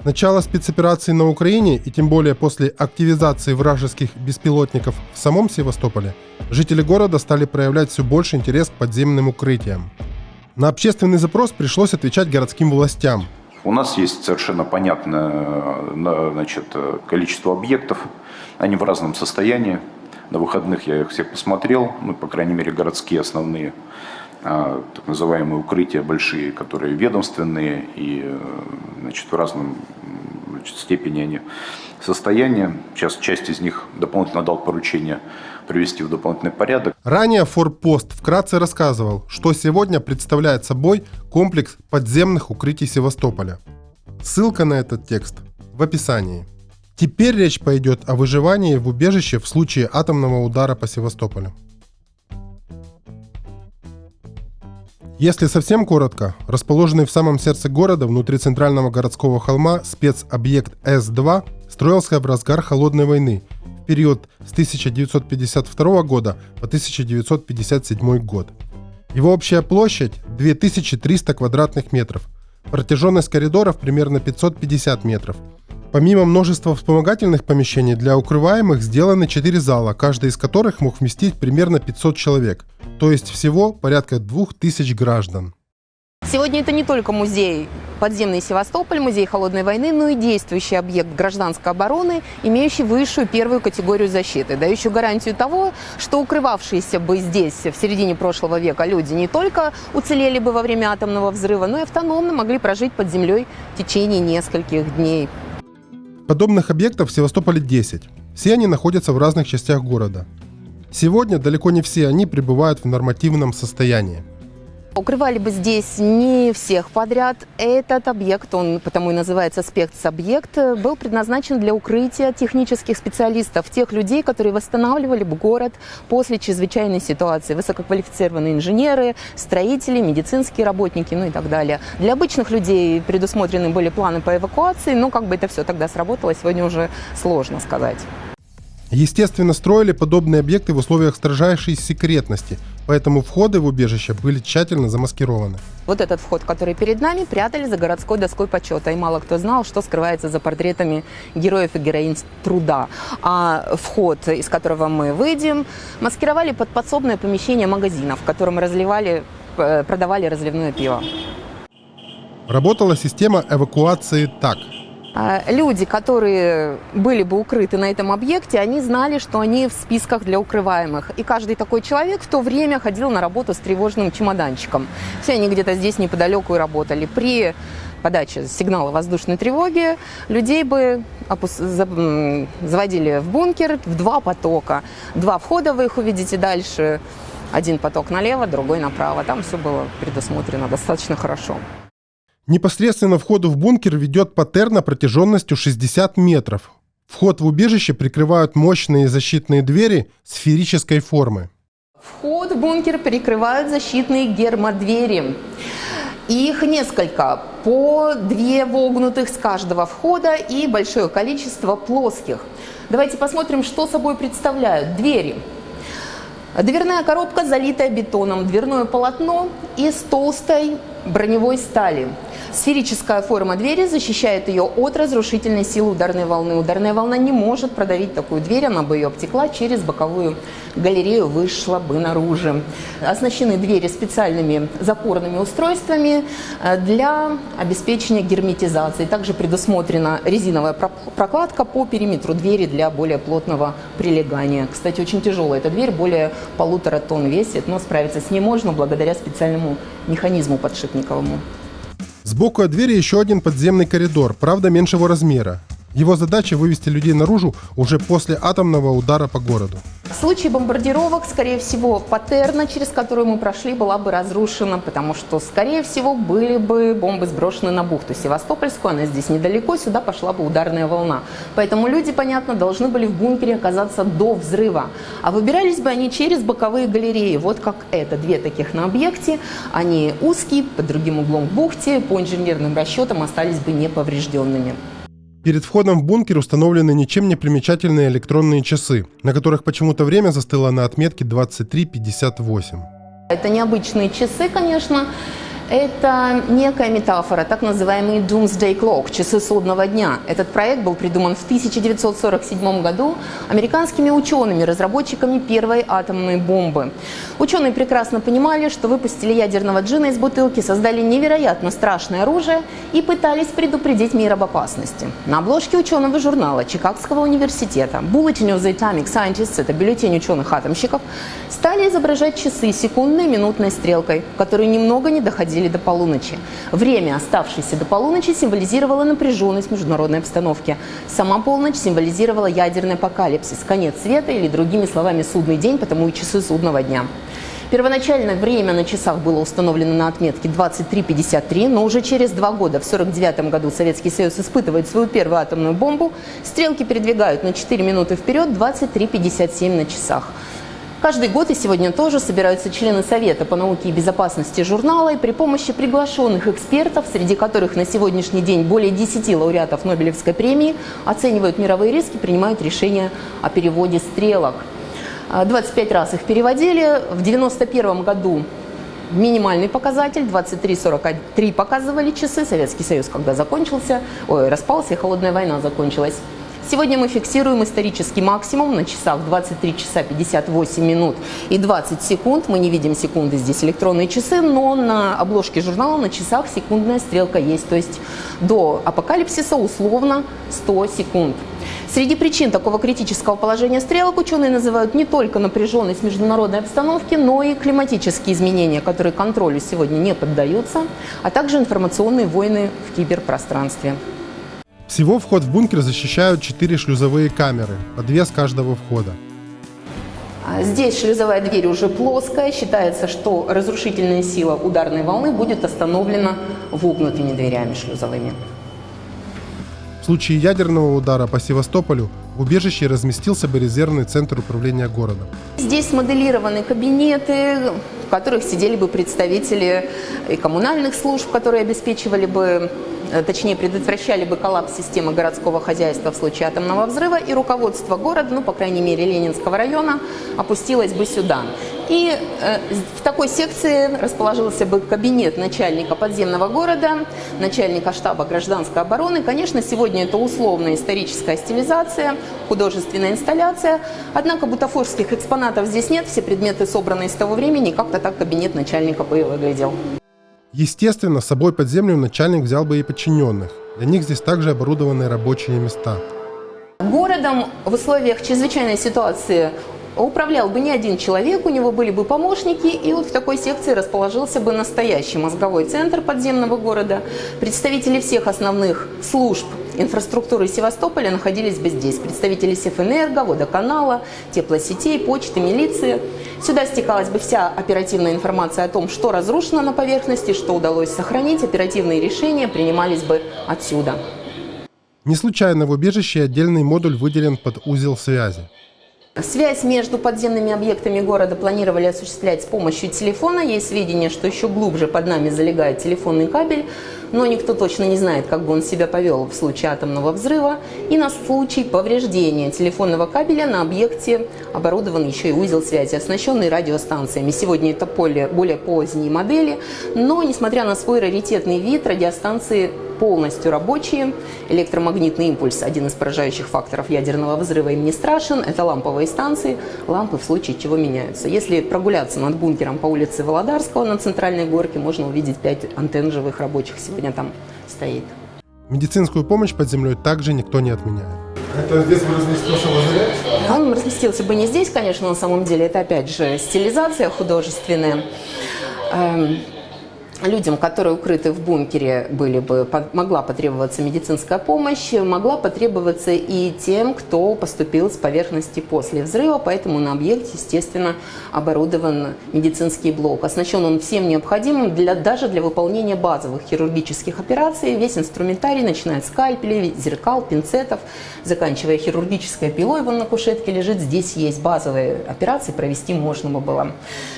С начала спецоперации на Украине и тем более после активизации вражеских беспилотников в самом Севастополе, жители города стали проявлять все больше интерес к подземным укрытиям. На общественный запрос пришлось отвечать городским властям. У нас есть совершенно понятное значит, количество объектов, они в разном состоянии. На выходных я их всех посмотрел, ну, по крайней мере, городские основные. А, так называемые укрытия большие, которые ведомственные и э, значит, в разном значит, степени они состояния. Сейчас часть из них дополнительно дал поручение привести в дополнительный порядок. Ранее Форпост вкратце рассказывал, что сегодня представляет собой комплекс подземных укрытий Севастополя. Ссылка на этот текст в описании. Теперь речь пойдет о выживании в убежище в случае атомного удара по Севастополю. Если совсем коротко, расположенный в самом сердце города, внутри центрального городского холма, спецобъект С-2 строился в разгар Холодной войны, в период с 1952 года по 1957 год. Его общая площадь 2300 квадратных метров, протяженность коридоров примерно 550 метров. Помимо множества вспомогательных помещений для укрываемых сделаны 4 зала, каждый из которых мог вместить примерно 500 человек – то есть всего порядка двух тысяч граждан. Сегодня это не только музей подземный Севастополь, музей холодной войны, но и действующий объект гражданской обороны, имеющий высшую первую категорию защиты, дающую гарантию того, что укрывавшиеся бы здесь в середине прошлого века люди не только уцелели бы во время атомного взрыва, но и автономно могли прожить под землей в течение нескольких дней. Подобных объектов в Севастополе 10. Все они находятся в разных частях города. Сегодня далеко не все они пребывают в нормативном состоянии. Укрывали бы здесь не всех подряд. Этот объект, он потому и называется спецобъект, был предназначен для укрытия технических специалистов, тех людей, которые восстанавливали бы город после чрезвычайной ситуации. Высококвалифицированные инженеры, строители, медицинские работники, ну и так далее. Для обычных людей предусмотрены были планы по эвакуации, но как бы это все тогда сработало, сегодня уже сложно сказать. Естественно, строили подобные объекты в условиях строжайшей секретности, поэтому входы в убежище были тщательно замаскированы. Вот этот вход, который перед нами, прятали за городской доской почета, и мало кто знал, что скрывается за портретами героев и героинь труда. А вход, из которого мы выйдем, маскировали под подсобное помещение магазина, в котором разливали, э, продавали разливное пиво. Работала система эвакуации так – люди, которые были бы укрыты на этом объекте, они знали, что они в списках для укрываемых. И каждый такой человек в то время ходил на работу с тревожным чемоданчиком. Все они где-то здесь неподалеку и работали. При подаче сигнала воздушной тревоги людей бы опус... заводили в бункер в два потока. Два входа вы их увидите дальше. Один поток налево, другой направо. Там все было предусмотрено достаточно хорошо. Непосредственно входу в бункер ведет паттерна протяженностью 60 метров. Вход в убежище прикрывают мощные защитные двери сферической формы. Вход в бункер перекрывают защитные гермодвери. Их несколько, по две вогнутых с каждого входа и большое количество плоских. Давайте посмотрим, что собой представляют двери. Дверная коробка, залитая бетоном, дверное полотно из толстой броневой стали. Сферическая форма двери защищает ее от разрушительной силы ударной волны. Ударная волна не может продавить такую дверь, она бы ее обтекла через боковую галерею, вышла бы наружу. Оснащены двери специальными запорными устройствами э, для обеспечения герметизации. Также предусмотрена резиновая прокладка по периметру двери для более плотного прилегания. Кстати, очень тяжелая эта дверь, более полутора тонн весит, но справиться с ней можно благодаря специальному механизму подшипниковому. Сбоку от двери еще один подземный коридор, правда меньшего размера. Его задача вывести людей наружу уже после атомного удара по городу. В случае бомбардировок, скорее всего, патерна, через которую мы прошли, была бы разрушена, потому что, скорее всего, были бы бомбы сброшены на бухту Севастопольскую, она здесь недалеко, сюда пошла бы ударная волна. Поэтому люди, понятно, должны были в бункере оказаться до взрыва. А выбирались бы они через боковые галереи, вот как это, две таких на объекте. Они узкие, под другим углом к бухте, по инженерным расчетам остались бы неповрежденными. Перед входом в бункер установлены ничем не примечательные электронные часы, на которых почему-то время застыло на отметке 23.58. Это необычные часы, конечно. Это некая метафора, так называемый Doomsday Clock, часы судного дня. Этот проект был придуман в 1947 году американскими учеными, разработчиками первой атомной бомбы. Ученые прекрасно понимали, что выпустили ядерного джина из бутылки, создали невероятно страшное оружие и пытались предупредить мир об опасности. На обложке ученого журнала Чикагского университета Bulletin of the Atomic Scientists, это бюллетень ученых-атомщиков, стали изображать часы секундной минутной стрелкой, которые немного не доходили доходили до полуночи. Время, оставшееся до полуночи, символизировало напряженность международной обстановки. Сама полночь символизировала ядерный апокалипсис, конец света или, другими словами, судный день, потому и часы судного дня. Первоначально время на часах было установлено на отметке 23.53, но уже через два года, в 1949 году, Советский Союз испытывает свою первую атомную бомбу. Стрелки передвигают на 4 минуты вперед, 23.57 на часах. Каждый год и сегодня тоже собираются члены Совета по науке и безопасности журнала и при помощи приглашенных экспертов, среди которых на сегодняшний день более 10 лауреатов Нобелевской премии, оценивают мировые риски, принимают решения о переводе стрелок. 25 раз их переводили. В 1991 году минимальный показатель, 23-43 показывали часы. Советский Союз, когда закончился, ой, распался, и холодная война закончилась. Сегодня мы фиксируем исторический максимум на часах 23 часа 58 минут и 20 секунд. Мы не видим секунды, здесь электронные часы, но на обложке журнала на часах секундная стрелка есть. То есть до апокалипсиса условно 100 секунд. Среди причин такого критического положения стрелок ученые называют не только напряженность международной обстановки, но и климатические изменения, которые контролю сегодня не поддаются, а также информационные войны в киберпространстве. Всего вход в бункер защищают четыре шлюзовые камеры, по две с каждого входа. А здесь шлюзовая дверь уже плоская. Считается, что разрушительная сила ударной волны будет остановлена вогнутыми дверями шлюзовыми. В случае ядерного удара по Севастополю в убежище разместился бы резервный центр управления городом. Здесь моделированы кабинеты, в которых сидели бы представители и коммунальных служб, которые обеспечивали бы точнее предотвращали бы коллапс системы городского хозяйства в случае атомного взрыва, и руководство города, ну, по крайней мере, Ленинского района, опустилось бы сюда. И э, в такой секции расположился бы кабинет начальника подземного города, начальника штаба гражданской обороны. Конечно, сегодня это условная историческая стилизация, художественная инсталляция, однако бутафорских экспонатов здесь нет, все предметы собраны из того времени, как-то так кабинет начальника бы и выглядел. Естественно, с собой под землю начальник взял бы и подчиненных. Для них здесь также оборудованы рабочие места. Городом в условиях чрезвычайной ситуации управлял бы не один человек, у него были бы помощники, и вот в такой секции расположился бы настоящий мозговой центр подземного города. Представители всех основных служб инфраструктуры Севастополя находились бы здесь. Представители Севэнерго, водоканала, теплосетей, почты, милиции. Сюда стекалась бы вся оперативная информация о том, что разрушено на поверхности, что удалось сохранить. Оперативные решения принимались бы отсюда. Не случайно в убежище отдельный модуль выделен под узел связи. Связь между подземными объектами города планировали осуществлять с помощью телефона. Есть сведения, что еще глубже под нами залегает телефонный кабель, но никто точно не знает, как бы он себя повел в случае атомного взрыва. И на случай повреждения телефонного кабеля на объекте оборудован еще и узел связи, оснащенный радиостанциями. Сегодня это более, более поздние модели, но несмотря на свой раритетный вид, радиостанции полностью рабочие. Электромагнитный импульс – один из поражающих факторов ядерного взрыва им не страшен. Это ламповые станции. Лампы в случае чего меняются. Если прогуляться над бункером по улице Володарского на центральной горке, можно увидеть пять антенн живых рабочих. Сегодня там стоит. Медицинскую помощь под землей также никто не отменяет. Это здесь бы разместился лазарет? Он разместился бы не здесь, конечно, на самом деле. Это опять же стилизация художественная. Людям, которые укрыты в бункере, были бы, могла потребоваться медицинская помощь, могла потребоваться и тем, кто поступил с поверхности после взрыва, поэтому на объекте, естественно, оборудован медицинский блок. Оснащен он всем необходимым для, даже для выполнения базовых хирургических операций. Весь инструментарий, начиная от скальпелей, зеркал, пинцетов, заканчивая хирургической пилой, вон на кушетке лежит. Здесь есть базовые операции, провести можно было.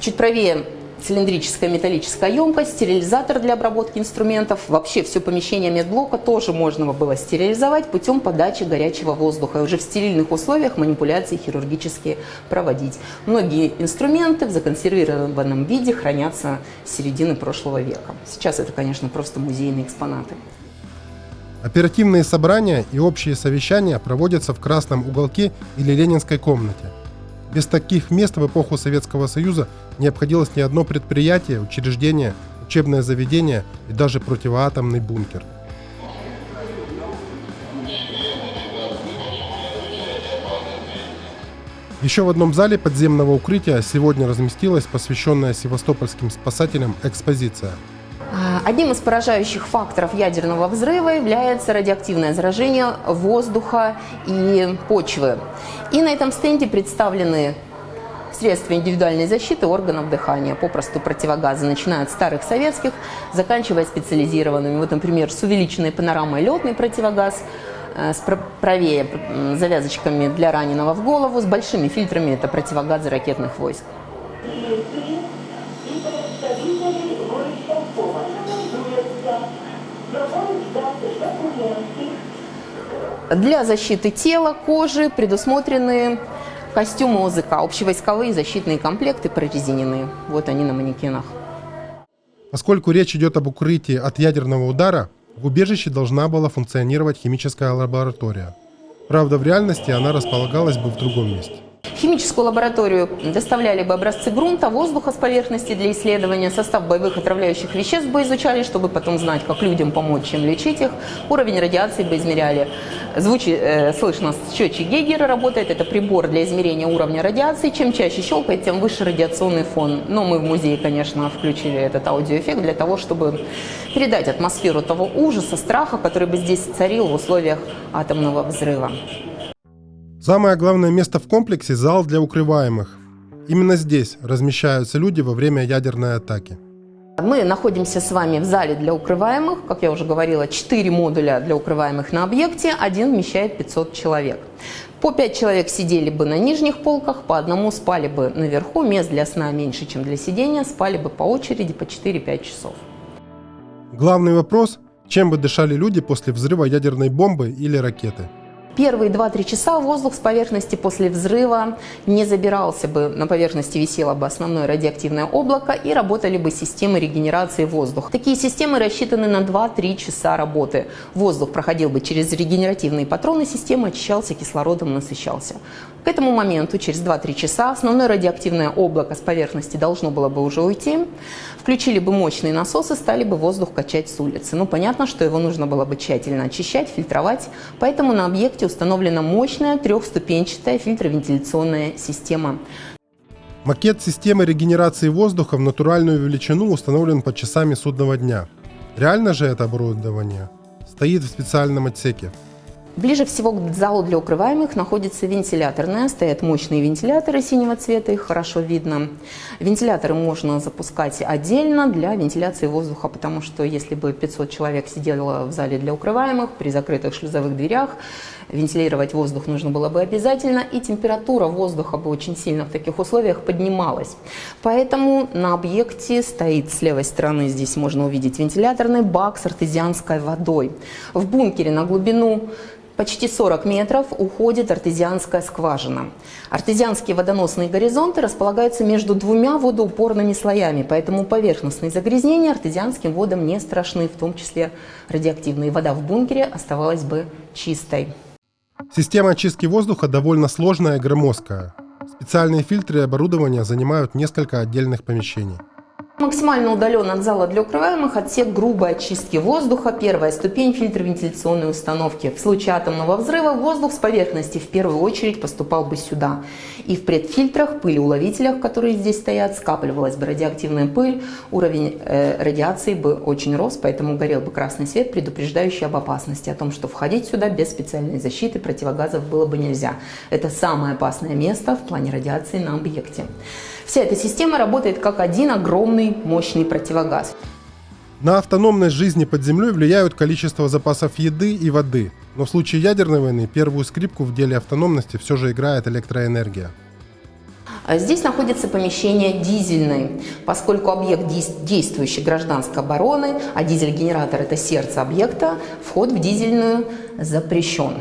Чуть правее цилиндрическая металлическая емкость, стерилизатор для обработки инструментов. Вообще все помещение медблока тоже можно было стерилизовать путем подачи горячего воздуха и уже в стерильных условиях манипуляции хирургические проводить. Многие инструменты в законсервированном виде хранятся с середины прошлого века. Сейчас это, конечно, просто музейные экспонаты. Оперативные собрания и общие совещания проводятся в красном уголке или ленинской комнате. Без таких мест в эпоху Советского Союза не обходилось ни одно предприятие, учреждение, учебное заведение и даже противоатомный бункер. Еще в одном зале подземного укрытия сегодня разместилась посвященная севастопольским спасателям экспозиция – одним из поражающих факторов ядерного взрыва является радиоактивное заражение воздуха и почвы. И на этом стенде представлены средства индивидуальной защиты органов дыхания, попросту противогазы, начиная от старых советских, заканчивая специализированными. Вот, например, с увеличенной панорамой летный противогаз, э, с правее завязочками для раненого в голову, с большими фильтрами это противогазы ракетных войск. Для защиты тела, кожи предусмотрены костюмы ОЗК, общевойсковые защитные комплекты прорезиненные. Вот они на манекенах. Поскольку речь идет об укрытии от ядерного удара, в убежище должна была функционировать химическая лаборатория. Правда, в реальности она располагалась бы в другом месте. Химическую лабораторию доставляли бы образцы грунта, воздуха с поверхности для исследования, состав боевых отравляющих веществ бы изучали, чтобы потом знать, как людям помочь, чем лечить их, уровень радиации бы измеряли. Звучит, э, слышно, счетчик Гейгера работает, это прибор для измерения уровня радиации. Чем чаще щелкает, тем выше радиационный фон. Но мы в музее, конечно, включили этот аудиоэффект для того, чтобы передать атмосферу того ужаса, страха, который бы здесь царил в условиях атомного взрыва. Самое главное место в комплексе – зал для укрываемых. Именно здесь размещаются люди во время ядерной атаки. Мы находимся с вами в зале для укрываемых. Как я уже говорила, 4 модуля для укрываемых на объекте, один вмещает 500 человек. По 5 человек сидели бы на нижних полках, по одному спали бы наверху, мест для сна меньше, чем для сидения, спали бы по очереди по 4-5 часов. Главный вопрос – чем бы дышали люди после взрыва ядерной бомбы или ракеты? Первые 2-3 часа воздух с поверхности после взрыва не забирался бы, на поверхности висело бы основное радиоактивное облако и работали бы системы регенерации воздуха. Такие системы рассчитаны на 2-3 часа работы. Воздух проходил бы через регенеративные патроны системы, очищался кислородом, насыщался. К этому моменту, через 2-3 часа, основное радиоактивное облако с поверхности должно было бы уже уйти. Включили бы мощные насосы, стали бы воздух качать с улицы. Ну, понятно, что его нужно было бы тщательно очищать, фильтровать, поэтому на объекте установлена мощная трехступенчатая фильтровентиляционная система. Макет системы регенерации воздуха в натуральную величину установлен под часами судного дня. Реально же это оборудование стоит в специальном отсеке. Ближе всего к залу для укрываемых находится вентиляторная. Стоят мощные вентиляторы синего цвета, их хорошо видно. Вентиляторы можно запускать отдельно для вентиляции воздуха, потому что если бы 500 человек сидело в зале для укрываемых при закрытых шлюзовых дверях, вентилировать воздух нужно было бы обязательно, и температура воздуха бы очень сильно в таких условиях поднималась. Поэтому на объекте стоит с левой стороны, здесь можно увидеть вентиляторный бак с артезианской водой. В бункере на глубину почти 40 метров уходит артезианская скважина. Артезианские водоносные горизонты располагаются между двумя водоупорными слоями, поэтому поверхностные загрязнения артезианским водам не страшны, в том числе радиоактивная вода в бункере оставалась бы чистой. Система очистки воздуха довольно сложная и громоздкая. Специальные фильтры и оборудование занимают несколько отдельных помещений. Максимально удален от зала для укрываемых отсек грубой очистки воздуха, первая ступень фильтр вентиляционной установки. В случае атомного взрыва воздух с поверхности в первую очередь поступал бы сюда. И в предфильтрах, пылеуловителях, которые здесь стоят, скапливалась бы радиоактивная пыль, уровень э, радиации бы очень рос, поэтому горел бы красный свет, предупреждающий об опасности, о том, что входить сюда без специальной защиты противогазов было бы нельзя. Это самое опасное место в плане радиации на объекте. Вся эта система работает как один огромный мощный противогаз. На автономность жизни под землей влияют количество запасов еды и воды, но в случае ядерной войны первую скрипку в деле автономности все же играет электроэнергия. А Здесь находится помещение дизельное, поскольку объект действующей гражданской обороны, а дизель-генератор – это сердце объекта, вход в дизельную запрещен.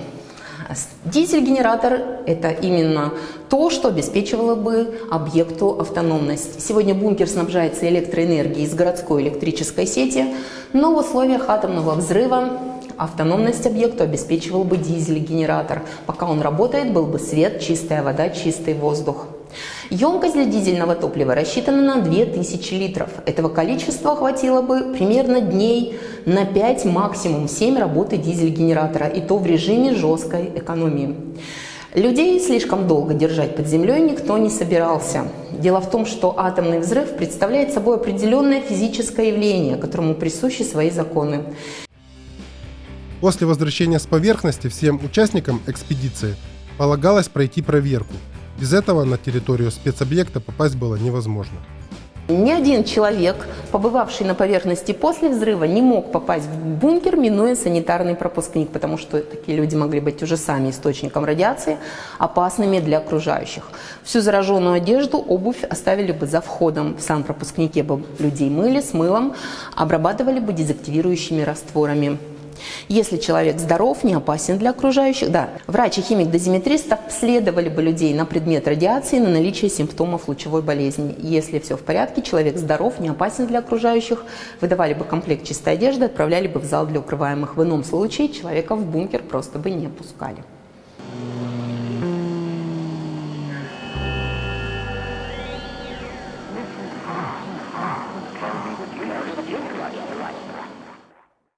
Дизель-генератор – это именно то, что обеспечивало бы объекту автономность. Сегодня бункер снабжается электроэнергией из городской электрической сети, но в условиях атомного взрыва автономность объекту обеспечивал бы дизель-генератор. Пока он работает, был бы свет, чистая вода, чистый воздух. Емкость для дизельного топлива рассчитана на 2000 литров. Этого количества хватило бы примерно дней на 5, максимум 7 работы дизель-генератора, и то в режиме жесткой экономии. Людей слишком долго держать под землей никто не собирался. Дело в том, что атомный взрыв представляет собой определенное физическое явление, которому присущи свои законы. После возвращения с поверхности всем участникам экспедиции полагалось пройти проверку. Без этого на территорию спецобъекта попасть было невозможно. Ни один человек, побывавший на поверхности после взрыва, не мог попасть в бункер, минуя санитарный пропускник, потому что такие люди могли быть уже сами источником радиации, опасными для окружающих. Всю зараженную одежду, обувь оставили бы за входом. В санпропускнике бы людей мыли с мылом, обрабатывали бы дезактивирующими растворами. Если человек здоров, не опасен для окружающих, да, врач и химик-дозиметрист обследовали бы людей на предмет радиации на наличие симптомов лучевой болезни. Если все в порядке, человек здоров, не опасен для окружающих, выдавали бы комплект чистой одежды, отправляли бы в зал для укрываемых. В ином случае человека в бункер просто бы не пускали.